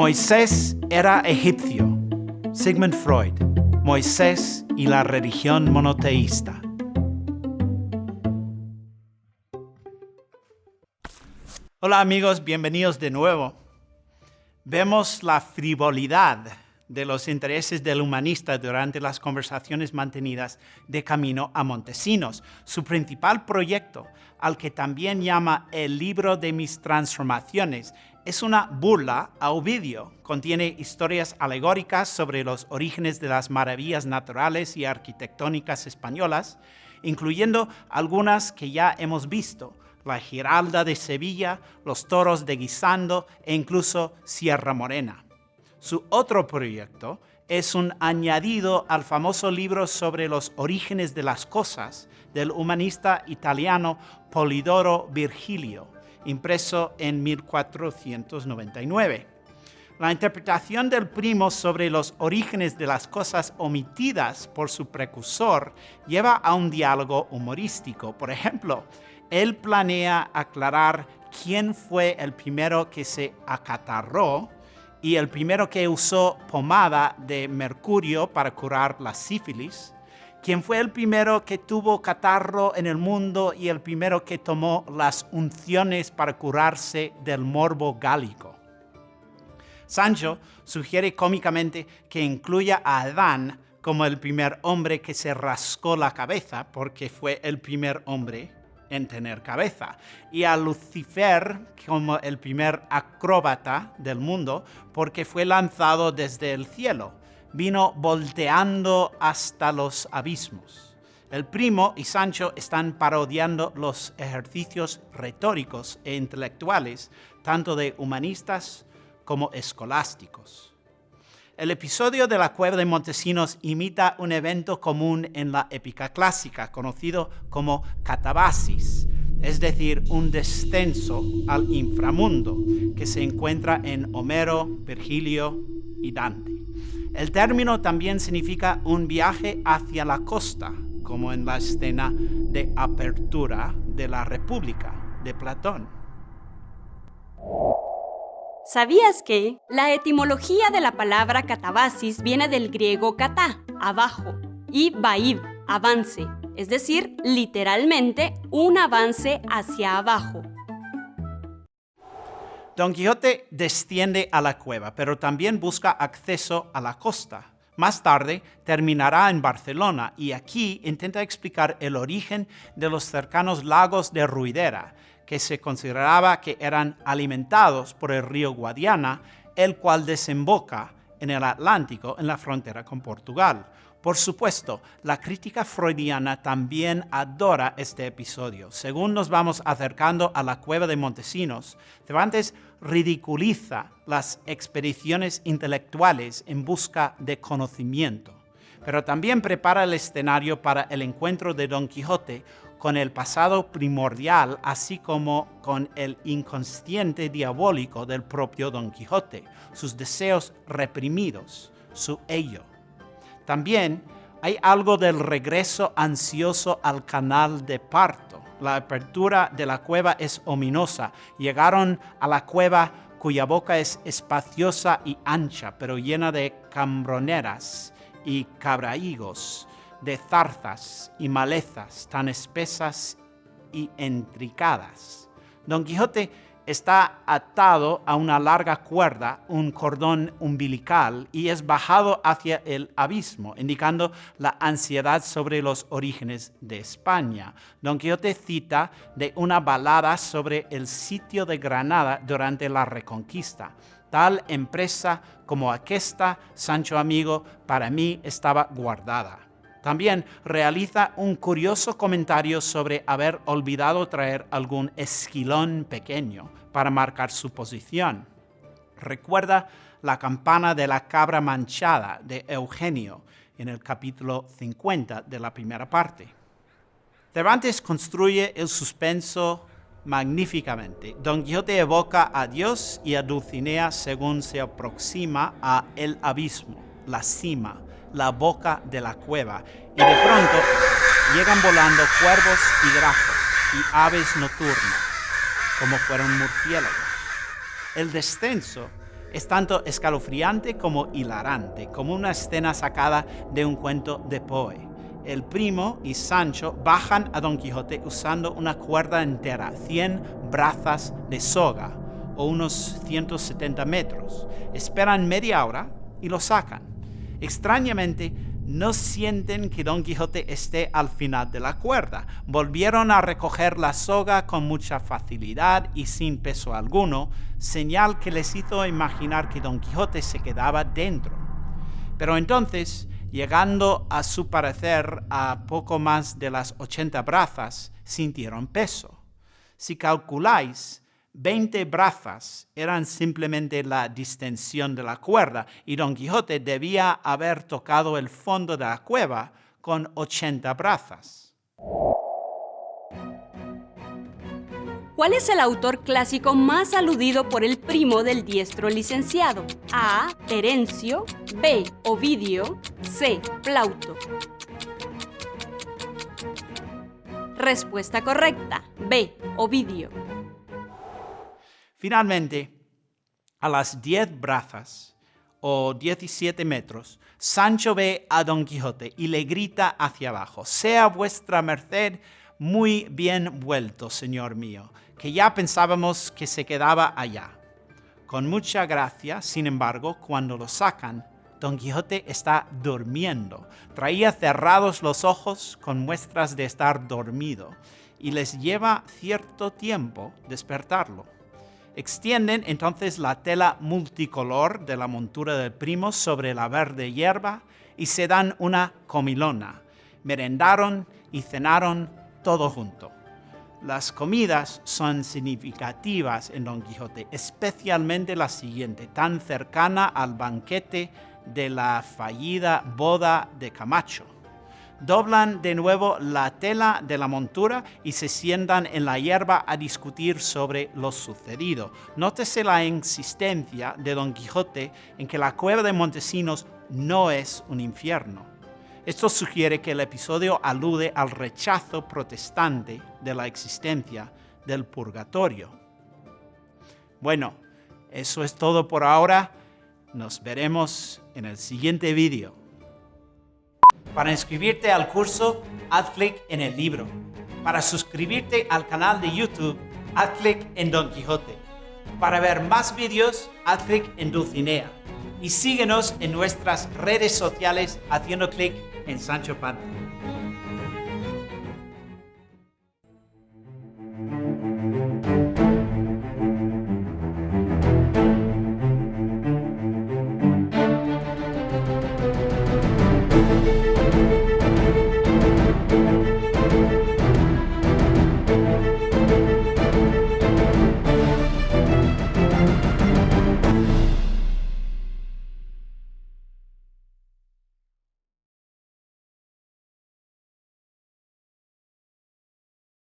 Moisés era egipcio. Sigmund Freud. Moisés y la religión monoteísta. Hola amigos, bienvenidos de nuevo. Vemos la frivolidad de los intereses del humanista durante las conversaciones mantenidas de camino a Montesinos. Su principal proyecto, al que también llama el libro de mis transformaciones, es una burla a Ovidio. Contiene historias alegóricas sobre los orígenes de las maravillas naturales y arquitectónicas españolas, incluyendo algunas que ya hemos visto, la Giralda de Sevilla, los toros de Guisando e incluso Sierra Morena. Su otro proyecto es un añadido al famoso libro sobre los orígenes de las cosas del humanista italiano Polidoro Virgilio, impreso en 1499. La interpretación del primo sobre los orígenes de las cosas omitidas por su precursor lleva a un diálogo humorístico. Por ejemplo, él planea aclarar quién fue el primero que se acatarró y el primero que usó pomada de mercurio para curar la sífilis, quien fue el primero que tuvo catarro en el mundo y el primero que tomó las unciones para curarse del morbo gálico. Sancho sugiere cómicamente que incluya a Adán como el primer hombre que se rascó la cabeza porque fue el primer hombre en tener cabeza, y a Lucifer como el primer acróbata del mundo porque fue lanzado desde el cielo, vino volteando hasta los abismos. El primo y Sancho están parodiando los ejercicios retóricos e intelectuales, tanto de humanistas como escolásticos. El episodio de la cueva de Montesinos imita un evento común en la épica clásica, conocido como catabasis, es decir, un descenso al inframundo que se encuentra en Homero, Virgilio y Dante. El término también significa un viaje hacia la costa, como en la escena de apertura de la República de Platón. ¿Sabías que la etimología de la palabra catabasis viene del griego kata, abajo, y baib, avance, es decir, literalmente un avance hacia abajo? Don Quijote desciende a la cueva, pero también busca acceso a la costa. Más tarde terminará en Barcelona y aquí intenta explicar el origen de los cercanos lagos de Ruidera, que se consideraba que eran alimentados por el río Guadiana, el cual desemboca en el Atlántico en la frontera con Portugal. Por supuesto, la crítica freudiana también adora este episodio. Según nos vamos acercando a la cueva de Montesinos, Cervantes ridiculiza las expediciones intelectuales en busca de conocimiento, pero también prepara el escenario para el encuentro de Don Quijote con el pasado primordial, así como con el inconsciente diabólico del propio Don Quijote, sus deseos reprimidos, su ello. También hay algo del regreso ansioso al canal de parto. La apertura de la cueva es ominosa. Llegaron a la cueva cuya boca es espaciosa y ancha, pero llena de cambroneras y cabraigos de zarzas y malezas tan espesas y entricadas. Don Quijote está atado a una larga cuerda, un cordón umbilical, y es bajado hacia el abismo, indicando la ansiedad sobre los orígenes de España. Don Quijote cita de una balada sobre el sitio de Granada durante la Reconquista. Tal empresa como aquesta, Sancho amigo, para mí estaba guardada. También realiza un curioso comentario sobre haber olvidado traer algún esquilón pequeño para marcar su posición. Recuerda la campana de la cabra manchada de Eugenio en el capítulo 50 de la primera parte. Cervantes construye el suspenso magníficamente. Don Quijote evoca a Dios y a Dulcinea según se aproxima a el abismo, la cima, la boca de la cueva y de pronto llegan volando cuervos y grafos y aves nocturnas, como fueron murciélagos. El descenso Es tanto escalofriante como hilarante, como una escena sacada de un cuento de Poe. El primo y Sancho bajan a Don Quijote usando una cuerda entera, 100 brazas de soga o unos 170 metros. Esperan media hora y lo sacan. Extrañamente, no sienten que Don Quijote esté al final de la cuerda. Volvieron a recoger la soga con mucha facilidad y sin peso alguno, señal que les hizo imaginar que Don Quijote se quedaba dentro. Pero entonces, llegando a su parecer a poco más de las 80 brazas, sintieron peso. Si calculáis, 20 brazas eran simplemente la distensión de la cuerda y Don Quijote debía haber tocado el fondo de la cueva con 80 brazas. ¿Cuál es el autor clásico más aludido por el primo del diestro licenciado? A. Terencio, B. Ovidio, C. Plauto. Respuesta correcta. B. Ovidio. Finalmente, a las 10 brazas o 17 metros, Sancho ve a Don Quijote y le grita hacia abajo, sea vuestra merced muy bien vuelto, señor mío, que ya pensábamos que se quedaba allá. Con mucha gracia, sin embargo, cuando lo sacan, Don Quijote está durmiendo. Traía cerrados los ojos con muestras de estar dormido y les lleva cierto tiempo despertarlo. Extienden entonces la tela multicolor de la montura del primo sobre la verde hierba y se dan una comilona. Merendaron y cenaron todo junto. Las comidas son significativas en Don Quijote, especialmente la siguiente, tan cercana al banquete de la fallida boda de Camacho doblan de nuevo la tela de la montura y se sientan en la hierba a discutir sobre lo sucedido. Nótese la insistencia de Don Quijote en que la cueva de Montesinos no es un infierno. Esto sugiere que el episodio alude al rechazo protestante de la existencia del purgatorio. Bueno, eso es todo por ahora. Nos veremos en el siguiente vídeo. Para inscribirte al curso, haz clic en el libro. Para suscribirte al canal de YouTube, haz clic en Don Quijote. Para ver más vídeos, haz clic en Dulcinea. Y síguenos en nuestras redes sociales haciendo clic en Sancho Panza.